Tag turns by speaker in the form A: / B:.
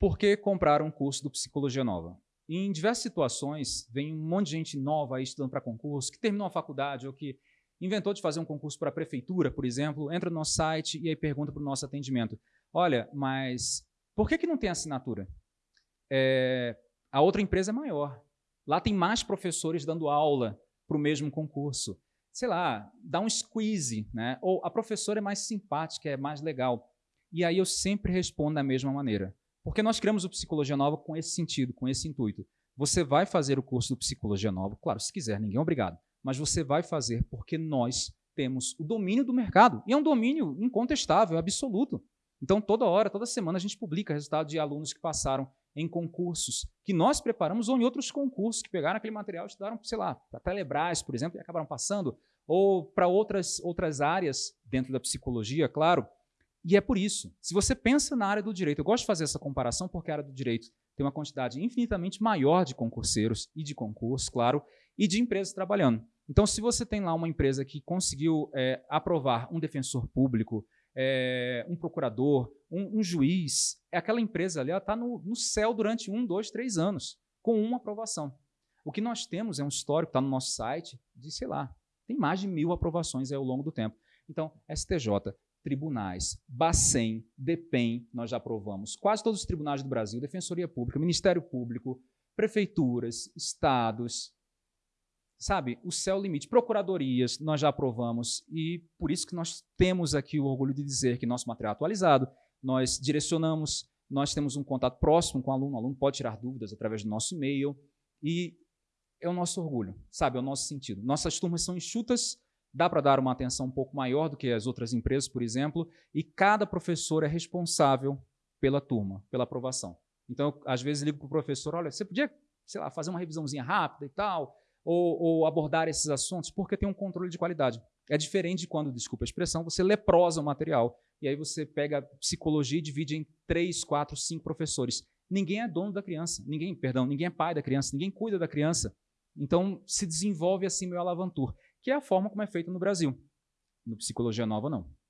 A: Por que comprar um curso do Psicologia Nova? Em diversas situações, vem um monte de gente nova aí estudando para concurso, que terminou a faculdade ou que inventou de fazer um concurso para a prefeitura, por exemplo, entra no nosso site e aí pergunta para o nosso atendimento, olha, mas por que, que não tem assinatura? É, a outra empresa é maior. Lá tem mais professores dando aula para o mesmo concurso. Sei lá, dá um squeeze, né? ou a professora é mais simpática, é mais legal. E aí eu sempre respondo da mesma maneira. Porque nós criamos o Psicologia Nova com esse sentido, com esse intuito. Você vai fazer o curso do Psicologia Nova, claro, se quiser, ninguém é obrigado, mas você vai fazer porque nós temos o domínio do mercado. E é um domínio incontestável, absoluto. Então, toda hora, toda semana, a gente publica resultados de alunos que passaram em concursos que nós preparamos ou em outros concursos que pegaram aquele material e estudaram, sei lá, para Telebrás, por exemplo, e acabaram passando, ou para outras, outras áreas dentro da psicologia, claro. E é por isso, se você pensa na área do direito, eu gosto de fazer essa comparação porque a área do direito tem uma quantidade infinitamente maior de concurseiros e de concursos, claro, e de empresas trabalhando. Então, se você tem lá uma empresa que conseguiu é, aprovar um defensor público, é, um procurador, um, um, juiz, é aquela empresa ali está no, no, céu durante um, dois, três anos, com uma aprovação. O que nós temos é um histórico, está no nosso site, de, sei lá, tem mais de mil aprovações ao longo do tempo. Então, STJ, tribunais, Bacen, DEPEN, nós já aprovamos, quase todos os tribunais do Brasil, Defensoria Pública, Ministério Público, prefeituras, estados, sabe, o céu limite. Procuradorias, nós já aprovamos, e por isso que nós temos aqui o orgulho de dizer que nosso material é atualizado, nós direcionamos, nós temos um contato próximo com o aluno, o aluno pode tirar dúvidas através do nosso e-mail, e é o nosso orgulho, sabe, é o nosso sentido. Nossas turmas são enxutas, dá para dar uma atenção um pouco maior do que as outras empresas, por exemplo, e cada professor é responsável pela turma, pela aprovação. Então, eu, às vezes, ligo para o professor, olha, você podia, sei lá, fazer uma revisãozinha rápida e tal, ou, ou, abordar esses assuntos, porque tem um controle de qualidade. É diferente de quando, desculpa a expressão, você leprosa o material, e aí você pega psicologia e divide em três, quatro, cinco professores. Ninguém é dono da criança, ninguém, perdão, ninguém é pai da criança, ninguém cuida da criança. Então, se desenvolve assim meu alavantur, que é a forma como é feito no Brasil. No Psicologia Nova, não.